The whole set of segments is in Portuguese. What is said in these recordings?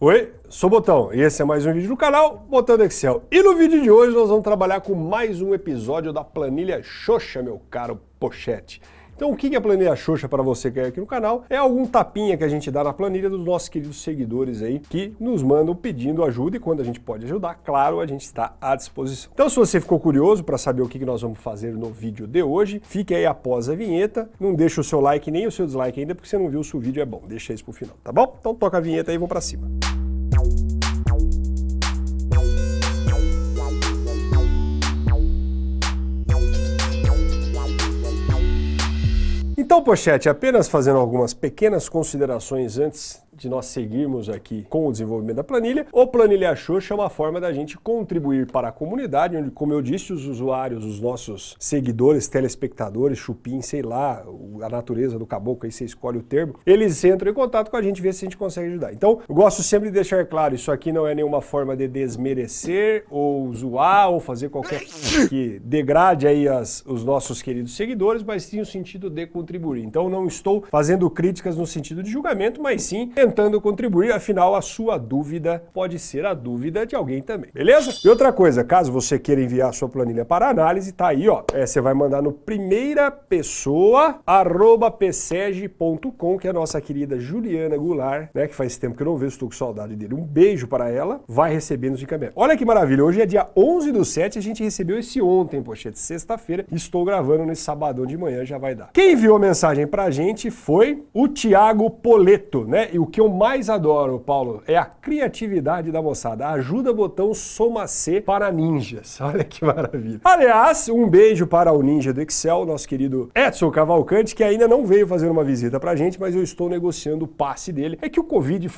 Oi, sou Botão e esse é mais um vídeo do canal Botão do Excel. E no vídeo de hoje nós vamos trabalhar com mais um episódio da planilha Xoxa, meu caro Pochete. Então o que é a planilha Xoxa para você que é aqui no canal? É algum tapinha que a gente dá na planilha dos nossos queridos seguidores aí que nos mandam pedindo ajuda e quando a gente pode ajudar, claro, a gente está à disposição. Então se você ficou curioso para saber o que nós vamos fazer no vídeo de hoje, fique aí após a vinheta, não deixa o seu like nem o seu dislike ainda porque você não viu se o vídeo é bom, deixa isso pro final, tá bom? Então toca a vinheta e vamos para cima. Então, Pochete, apenas fazendo algumas pequenas considerações antes de nós seguirmos aqui com o desenvolvimento da planilha, o Planilha Xoxa é uma forma da gente contribuir para a comunidade, onde, como eu disse, os usuários, os nossos seguidores, telespectadores, chupim, sei lá, a natureza do caboclo, aí você escolhe o termo, eles entram em contato com a gente vê se a gente consegue ajudar. Então, eu gosto sempre de deixar claro, isso aqui não é nenhuma forma de desmerecer ou zoar ou fazer qualquer que degrade aí as, os nossos queridos seguidores, mas sim o sentido de contribuir. Então, não estou fazendo críticas no sentido de julgamento, mas sim tentando contribuir, afinal a sua dúvida pode ser a dúvida de alguém também, beleza? E outra coisa, caso você queira enviar a sua planilha para análise, tá aí, ó, é, você vai mandar no primeira pessoa, arroba pseg.com, que é a nossa querida Juliana Goulart, né, que faz tempo que eu não vejo, estou com saudade dele, um beijo para ela, vai receber nos encaminhamentos. Olha que maravilha, hoje é dia 11 do 7, a gente recebeu esse ontem, poxa, de sexta-feira, estou gravando nesse sabadão de manhã, já vai dar. Quem enviou a mensagem pra gente foi o Tiago Poleto, né, e o que eu mais adoro, Paulo, é a criatividade da moçada. Ajuda botão Soma C para ninjas. Olha que maravilha. Aliás, um beijo para o ninja do Excel, nosso querido Edson Cavalcante, que ainda não veio fazer uma visita pra gente, mas eu estou negociando o passe dele. É que o Covid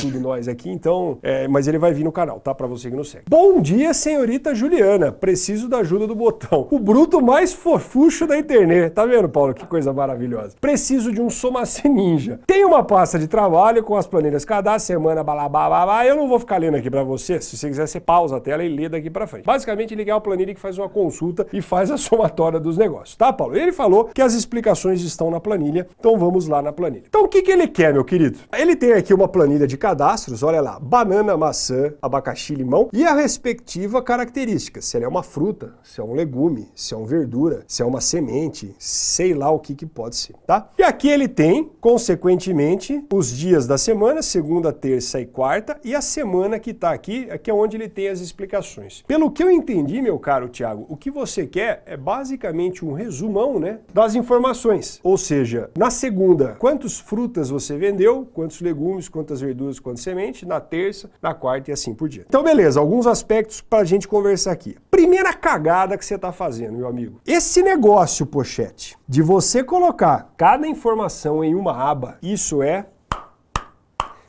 tudo nós aqui, então, é, mas ele vai vir no canal, tá? Pra você que não segue. Bom dia, senhorita Juliana. Preciso da ajuda do botão. O bruto mais fofucho da internet. Tá vendo, Paulo? Que coisa maravilhosa. Preciso de um Soma C Ninja. Tem uma pasta de trabalho trabalho com as planilhas cada semana, balabá, eu não vou ficar lendo aqui para você, se você quiser você pausa a tela e lê daqui para frente. Basicamente ele é uma planilha que faz uma consulta e faz a somatória dos negócios, tá Paulo? Ele falou que as explicações estão na planilha, então vamos lá na planilha. Então o que, que ele quer, meu querido? Ele tem aqui uma planilha de cadastros, olha lá, banana, maçã, abacaxi, limão e a respectiva característica, se ela é uma fruta, se é um legume, se é uma verdura, se é uma semente, sei lá o que que pode ser, tá? E aqui ele tem, consequentemente, os dias da semana, segunda, terça e quarta, e a semana que está aqui, aqui é onde ele tem as explicações. Pelo que eu entendi, meu caro Tiago, o que você quer é basicamente um resumão né, das informações. Ou seja, na segunda, quantas frutas você vendeu, quantos legumes, quantas verduras, quantas sementes, na terça, na quarta e assim por diante. Então, beleza, alguns aspectos para a gente conversar aqui. Primeira cagada que você está fazendo, meu amigo. Esse negócio, pochete, de você colocar cada informação em uma aba, isso é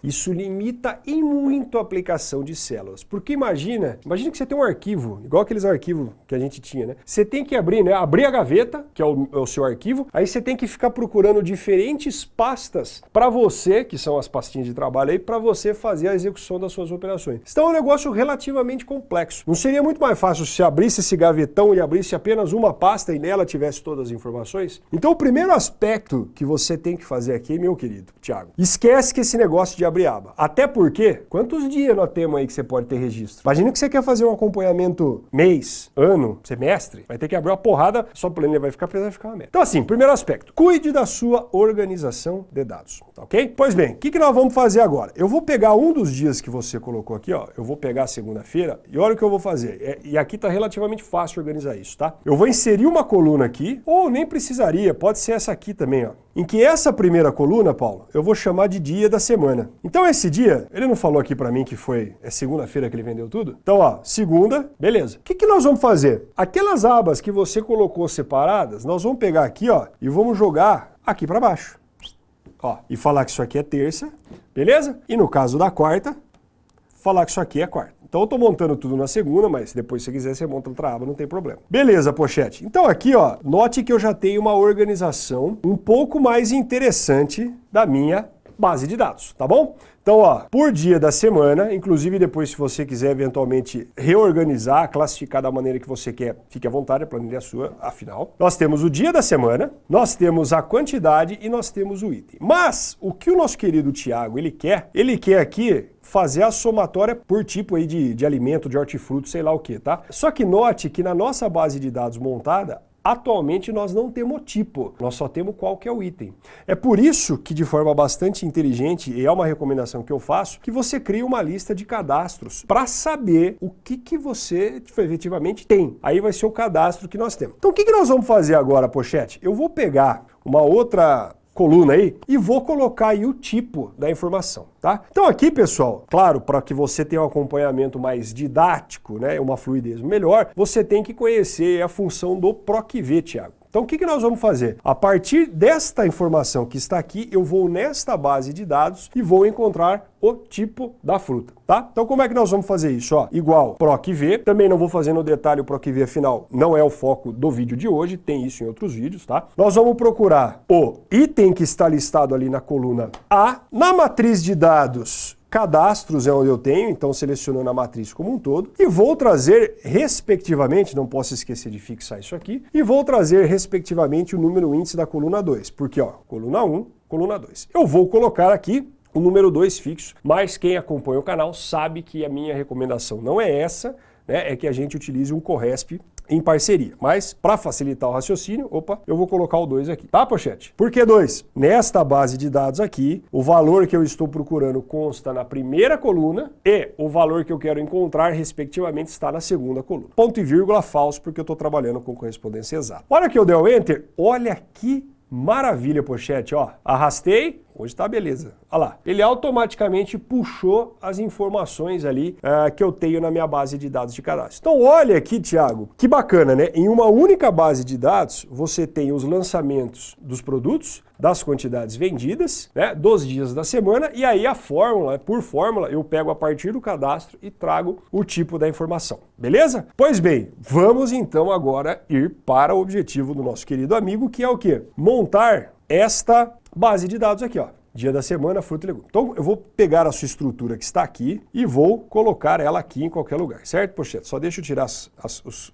isso limita em muito a aplicação de células. Porque imagina, imagina que você tem um arquivo, igual aqueles arquivos que a gente tinha, né? Você tem que abrir, né? Abrir a gaveta, que é o, é o seu arquivo, aí você tem que ficar procurando diferentes pastas para você, que são as pastinhas de trabalho aí, para você fazer a execução das suas operações. Então é um negócio relativamente complexo. Não seria muito mais fácil se abrisse esse gavetão e abrisse apenas uma pasta e nela tivesse todas as informações? Então o primeiro aspecto que você tem que fazer aqui, meu querido Tiago, esquece que esse negócio de abrir aba. Até porque, quantos dias nós temos aí que você pode ter registro? Imagina que você quer fazer um acompanhamento mês, ano, semestre, vai ter que abrir uma porrada, sua planilha vai ficar, vai ficar uma merda. Então assim, primeiro aspecto, cuide da sua organização de dados, tá ok? Pois bem, o que, que nós vamos fazer agora? Eu vou pegar um dos dias que você colocou aqui, ó, eu vou pegar segunda-feira e olha o que eu vou fazer. É, e aqui tá relativamente fácil organizar isso, tá? Eu vou inserir uma coluna aqui, ou nem precisaria, pode ser essa aqui também, ó em que essa primeira coluna, Paulo, eu vou chamar de dia da semana. Então esse dia, ele não falou aqui para mim que foi é segunda-feira que ele vendeu tudo? Então, ó, segunda, beleza. O que, que nós vamos fazer? Aquelas abas que você colocou separadas, nós vamos pegar aqui, ó, e vamos jogar aqui para baixo. Ó, e falar que isso aqui é terça, beleza? E no caso da quarta, falar que isso aqui é quarta. Então eu estou montando tudo na segunda, mas depois se quiser você monta outra aba, não tem problema. Beleza, pochete. Então aqui, ó, note que eu já tenho uma organização um pouco mais interessante da minha base de dados, tá bom? Então, ó, por dia da semana, inclusive depois se você quiser eventualmente reorganizar, classificar da maneira que você quer, fique à vontade, a planilha é sua, afinal. Nós temos o dia da semana, nós temos a quantidade e nós temos o item. Mas, o que o nosso querido Tiago, ele quer? Ele quer aqui fazer a somatória por tipo aí de, de alimento, de hortifruti, sei lá o que, tá? Só que note que na nossa base de dados montada, Atualmente nós não temos tipo, nós só temos qual que é o item. É por isso que de forma bastante inteligente, e é uma recomendação que eu faço, que você cria uma lista de cadastros para saber o que, que você efetivamente tem. Aí vai ser o cadastro que nós temos. Então o que, que nós vamos fazer agora, Pochete? Eu vou pegar uma outra coluna aí e vou colocar aí o tipo da informação, tá? Então aqui, pessoal, claro, para que você tenha um acompanhamento mais didático, né, uma fluidez melhor, você tem que conhecer a função do PROCV, Thiago. Então o que, que nós vamos fazer? A partir desta informação que está aqui, eu vou nesta base de dados e vou encontrar o tipo da fruta, tá? Então como é que nós vamos fazer isso? Ó, igual PROC-V, também não vou fazer no detalhe o PROC-V, afinal não é o foco do vídeo de hoje, tem isso em outros vídeos, tá? Nós vamos procurar o item que está listado ali na coluna A, na matriz de dados Cadastros é onde eu tenho, então selecionando a matriz como um todo, e vou trazer respectivamente, não posso esquecer de fixar isso aqui, e vou trazer respectivamente o número índice da coluna 2, porque ó, coluna 1, coluna 2. Eu vou colocar aqui o número 2 fixo, mas quem acompanha o canal sabe que a minha recomendação não é essa, né, é que a gente utilize um Corresp em parceria. Mas, para facilitar o raciocínio, opa, eu vou colocar o 2 aqui. Tá, pochete? Por que 2? Nesta base de dados aqui, o valor que eu estou procurando consta na primeira coluna e o valor que eu quero encontrar, respectivamente, está na segunda coluna. Ponto e vírgula falso, porque eu estou trabalhando com correspondência exata. Olha que eu dei o Enter, olha que maravilha, pochete, ó. Arrastei, Hoje tá beleza. Olha lá. Ele automaticamente puxou as informações ali uh, que eu tenho na minha base de dados de cadastro. Então olha aqui, Thiago, que bacana, né? Em uma única base de dados, você tem os lançamentos dos produtos, das quantidades vendidas, né, dos dias da semana, e aí a fórmula, por fórmula, eu pego a partir do cadastro e trago o tipo da informação. Beleza? Pois bem, vamos então agora ir para o objetivo do nosso querido amigo, que é o quê? Montar esta base de dados aqui, ó. Dia da semana, fruta e legume. Então eu vou pegar a sua estrutura que está aqui e vou colocar ela aqui em qualquer lugar, certo, Pochete? Só deixa eu tirar, as, as, os,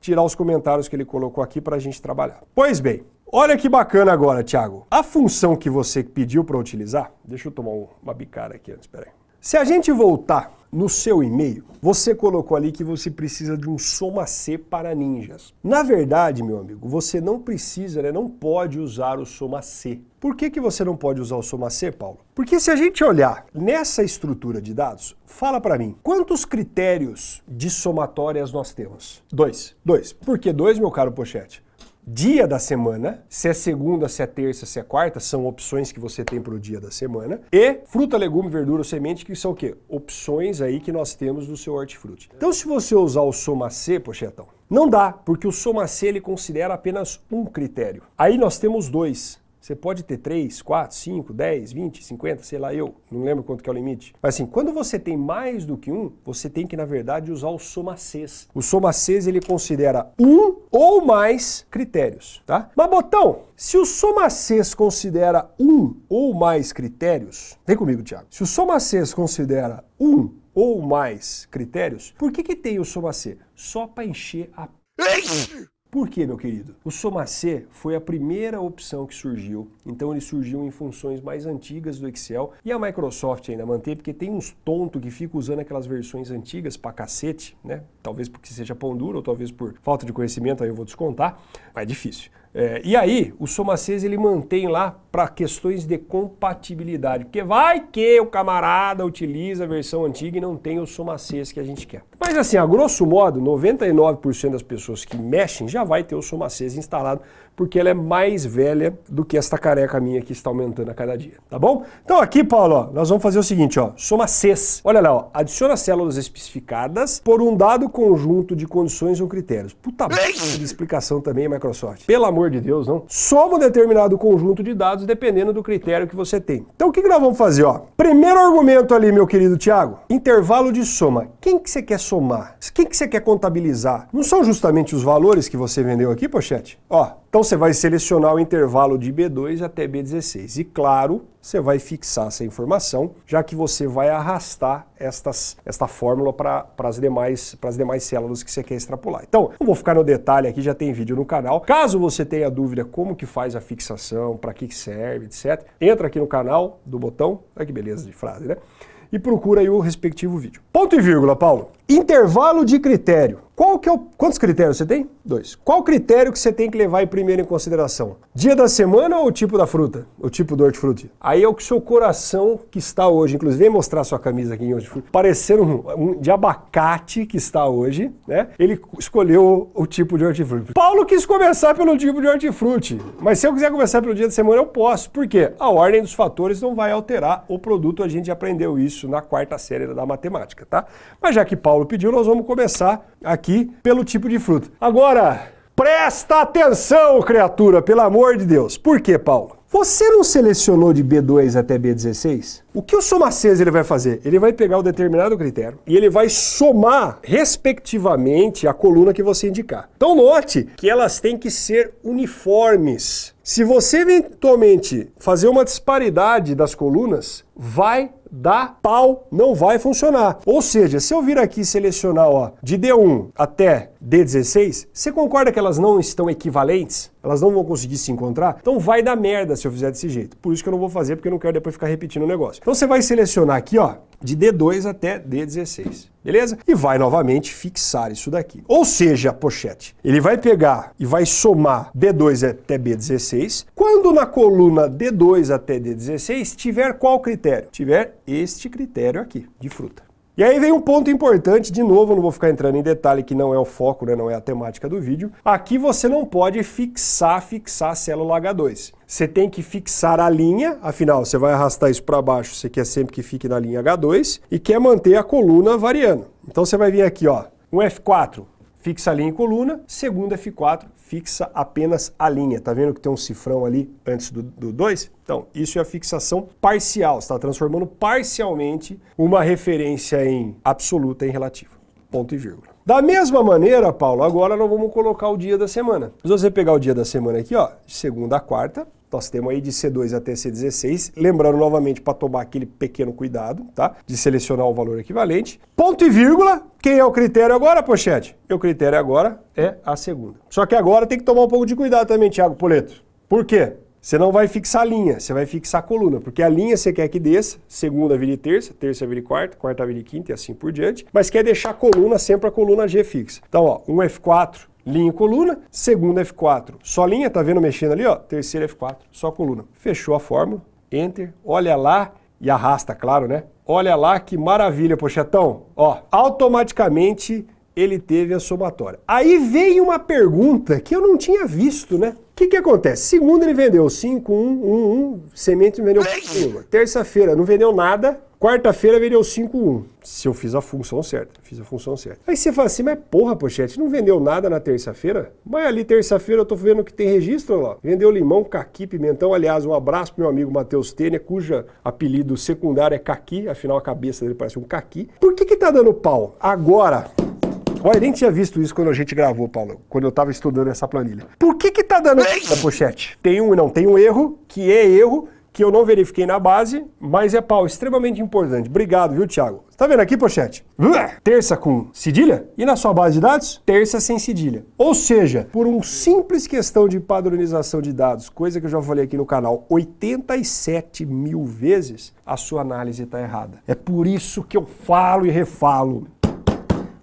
tirar os comentários que ele colocou aqui para a gente trabalhar. Pois bem, olha que bacana agora, Thiago. A função que você pediu para utilizar, deixa eu tomar uma bicada aqui antes, peraí. Se a gente voltar no seu e-mail, você colocou ali que você precisa de um Soma C para ninjas. Na verdade, meu amigo, você não precisa, né, não pode usar o Soma C. Por que, que você não pode usar o Soma C, Paulo? Porque se a gente olhar nessa estrutura de dados, fala para mim, quantos critérios de somatórias nós temos? Dois. Dois. Por que dois, meu caro Pochete? Dia da semana, se é segunda, se é terça, se é quarta, são opções que você tem para o dia da semana, e fruta, legume, verdura ou semente, que são o quê? Opções aí que nós temos no seu hortifruti. Então se você usar o soma C, pochetão, não dá, porque o soma C ele considera apenas um critério. Aí nós temos dois, você pode ter 3, 4, 5, 10, 20, 50, sei lá eu, não lembro quanto que é o limite. Mas assim, quando você tem mais do que um, você tem que, na verdade, usar o somacês. O somacês, ele considera um ou mais critérios, tá? Mas, Botão, se o somacês considera um ou mais critérios, vem comigo, Tiago. Se o somacês considera um ou mais critérios, por que que tem o somacê? Só para encher a por quê, meu querido? O Somacê foi a primeira opção que surgiu, então ele surgiu em funções mais antigas do Excel e a Microsoft ainda mantém, porque tem uns tontos que ficam usando aquelas versões antigas pra cacete, né? Talvez porque seja pão duro ou talvez por falta de conhecimento, aí eu vou descontar, mas é difícil. É, e aí, o Somacês ele mantém lá para questões de compatibilidade, porque vai que o camarada utiliza a versão antiga e não tem o Somacês que a gente quer. Mas assim, a grosso modo, 99% das pessoas que mexem já vai ter o Somacês instalado, porque ela é mais velha do que esta careca minha que está aumentando a cada dia, tá bom? Então aqui, Paulo, ó, nós vamos fazer o seguinte, ó, Somacês. Olha lá, ó, adiciona células especificadas por um dado conjunto de condições ou critérios. Puta de explicação também, Microsoft. Pelo amor amor de Deus, não. Soma um determinado conjunto de dados dependendo do critério que você tem. Então o que, que nós vamos fazer? Ó? Primeiro argumento ali, meu querido Tiago, intervalo de soma. Quem que você quer somar? Quem que você quer contabilizar? Não são justamente os valores que você vendeu aqui, pochete? Ó, Então você vai selecionar o intervalo de B2 até B16. E claro, você vai fixar essa informação, já que você vai arrastar estas, esta fórmula para as demais, demais células que você quer extrapolar. Então, não vou ficar no detalhe aqui, já tem vídeo no canal. Caso você tenha dúvida como que faz a fixação, para que serve, etc., entra aqui no canal do botão, olha que beleza de frase, né? E procura aí o respectivo vídeo. Ponto e vírgula, Paulo. Intervalo de critério. Qual que é o... Quantos critérios você tem? Dois. Qual critério que você tem que levar primeiro em consideração? Dia da semana ou o tipo da fruta? O tipo do hortifruti? Aí é o que seu coração que está hoje, inclusive, vem mostrar sua camisa aqui em hortifruti, parecendo um, um, de abacate que está hoje, né? Ele escolheu o, o tipo de hortifruti. Paulo quis começar pelo tipo de hortifruti, mas se eu quiser começar pelo dia da semana, eu posso. Por quê? A ordem dos fatores não vai alterar o produto, a gente aprendeu isso na quarta série da matemática, tá? Mas já que Paulo pediu, nós vamos começar aqui pelo tipo de fruta. Agora, presta atenção, criatura, pelo amor de Deus. Por quê, Paulo? Você não selecionou de B2 até B16? O que o somacês ele vai fazer? Ele vai pegar o determinado critério e ele vai somar, respectivamente, a coluna que você indicar. Então note que elas têm que ser uniformes. Se você eventualmente fazer uma disparidade das colunas, vai dar pau, não vai funcionar. Ou seja, se eu vir aqui e selecionar ó, de D1 até D16, você concorda que elas não estão equivalentes? Elas não vão conseguir se encontrar? Então vai dar merda se eu fizer desse jeito. Por isso que eu não vou fazer, porque eu não quero depois ficar repetindo o negócio. Então você vai selecionar aqui, ó, de D2 até D16, beleza? E vai novamente fixar isso daqui. Ou seja, a pochete, ele vai pegar e vai somar B2 até B16, quando na coluna D2 até D16 tiver qual critério? Tiver este critério aqui, de fruta. E aí vem um ponto importante, de novo, não vou ficar entrando em detalhe que não é o foco, né, não é a temática do vídeo. Aqui você não pode fixar, fixar a célula H2. Você tem que fixar a linha, afinal, você vai arrastar isso para baixo, você quer sempre que fique na linha H2 e quer manter a coluna variando. Então você vai vir aqui, ó, um F4, fixa a linha em coluna, segundo F4, fixa apenas a linha. Tá vendo que tem um cifrão ali antes do 2? Então, isso é a fixação parcial, está transformando parcialmente uma referência em absoluta em relativa. Ponto e vírgula. Da mesma maneira, Paulo, agora nós vamos colocar o dia da semana. Se você pegar o dia da semana aqui, ó, segunda a quarta, nós temos aí de C2 até C16, lembrando novamente para tomar aquele pequeno cuidado, tá? De selecionar o valor equivalente. Ponto e vírgula, quem é o critério agora, pochete? O critério agora é a segunda. Só que agora tem que tomar um pouco de cuidado também, Thiago Poleto. Por quê? Você não vai fixar a linha, você vai fixar a coluna, porque a linha você quer que desça, segunda vire terça, terça vire quarta, quarta vire quinta e assim por diante, mas quer deixar a coluna sempre a coluna G fixa. Então, ó, um F4 linha e coluna, segunda F4, só linha, tá vendo mexendo ali, ó, terceira F4, só coluna. Fechou a fórmula, enter, olha lá e arrasta, claro, né? Olha lá que maravilha, pochetão. Ó, automaticamente ele teve a somatória. Aí veio uma pergunta que eu não tinha visto, né? O que, que acontece? Segunda ele vendeu 5, 1, 1, 1, semente não vendeu nenhuma. Terça-feira não vendeu nada, quarta-feira vendeu 5, 1. Se eu fiz a função certa, fiz a função certa. Aí você fala assim, mas porra, pochete, não vendeu nada na terça-feira? Mas ali terça-feira eu tô vendo que tem registro lá. Vendeu limão, caqui, pimentão. Aliás, um abraço pro meu amigo Matheus Tênia, cuja apelido secundário é caqui, afinal a cabeça dele parece um caqui. Por que que tá dando pau? Agora, Olha, nem tinha visto isso quando a gente gravou, Paulo, quando eu estava estudando essa planilha. Por que que tá dando da pochete? Tem um, não, tem um erro, que é erro, que eu não verifiquei na base, mas é pau extremamente importante. Obrigado, viu, Thiago? Tá vendo aqui, pochete? Terça com cedilha e na sua base de dados, terça sem cedilha. Ou seja, por uma simples questão de padronização de dados, coisa que eu já falei aqui no canal 87 mil vezes, a sua análise está errada. É por isso que eu falo e refalo.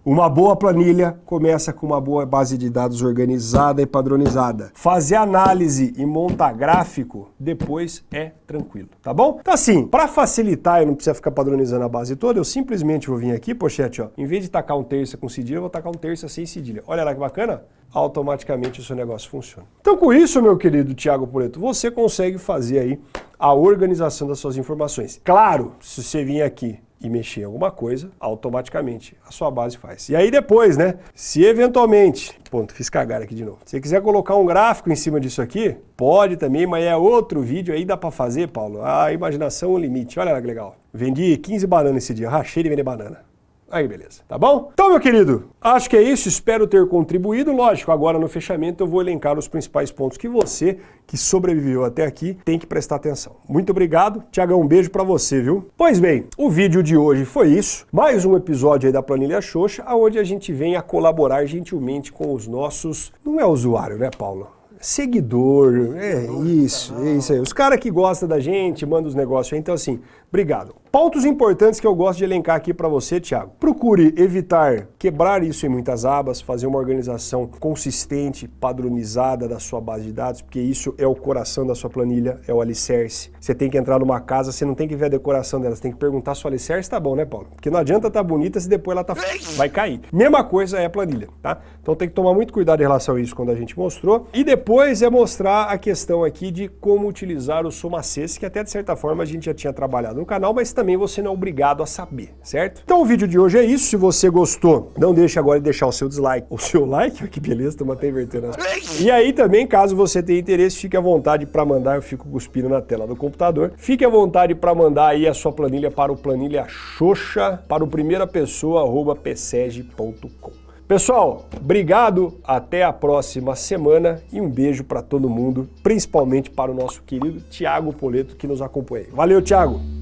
Uma boa planilha começa com uma boa base de dados organizada e padronizada. Fazer análise e montar gráfico depois é tranquilo, tá bom? Então assim, para facilitar, eu não precisa ficar padronizando a base toda, eu simplesmente vou vir aqui, pochete, ó, em vez de tacar um terça com cedilha, eu vou tacar um terça sem cedilha. Olha lá que bacana automaticamente o seu negócio funciona. Então com isso, meu querido Tiago Poleto, você consegue fazer aí a organização das suas informações. Claro, se você vir aqui e mexer em alguma coisa, automaticamente a sua base faz. E aí depois, né, se eventualmente, ponto, fiz cagar aqui de novo, se você quiser colocar um gráfico em cima disso aqui, pode também, mas é outro vídeo aí, dá para fazer, Paulo, a imaginação é o limite, olha lá que legal. Vendi 15 bananas esse dia, rachei de vender banana. Aí, beleza. Tá bom? Então, meu querido, acho que é isso. Espero ter contribuído. Lógico, agora no fechamento eu vou elencar os principais pontos que você, que sobreviveu até aqui, tem que prestar atenção. Muito obrigado. Tiagão, um beijo para você, viu? Pois bem, o vídeo de hoje foi isso. Mais um episódio aí da Planilha Xoxa, onde a gente vem a colaborar gentilmente com os nossos... Não é usuário, né, Paulo? seguidor, é isso, é isso aí. Os caras que gostam da gente, mandam os negócios aí. Então, assim, obrigado. Pontos importantes que eu gosto de elencar aqui para você, Thiago. Procure evitar quebrar isso em muitas abas, fazer uma organização consistente, padronizada da sua base de dados, porque isso é o coração da sua planilha, é o alicerce. Você tem que entrar numa casa, você não tem que ver a decoração dela, você tem que perguntar se o alicerce tá bom, né, Paulo? Porque não adianta estar tá bonita se depois ela tá vai cair. Mesma coisa é a planilha, tá? Então tem que tomar muito cuidado em relação a isso quando a gente mostrou. E depois é mostrar a questão aqui de como utilizar o Somacesse, que até de certa forma a gente já tinha trabalhado no canal, mas também você não é obrigado a saber, certo? Então o vídeo de hoje é isso. Se você gostou, não deixe agora de deixar o seu dislike. O seu like, que beleza, estamos até invertendo as... E aí também, caso você tenha interesse, fique à vontade para mandar, eu fico cuspindo na tela do computador. Fique à vontade para mandar aí a sua planilha para o planilha Xoxa, para o primeira pessoa, arroba pseg.com. Pessoal, obrigado, até a próxima semana e um beijo para todo mundo, principalmente para o nosso querido Tiago Poleto que nos acompanha. Valeu, Tiago!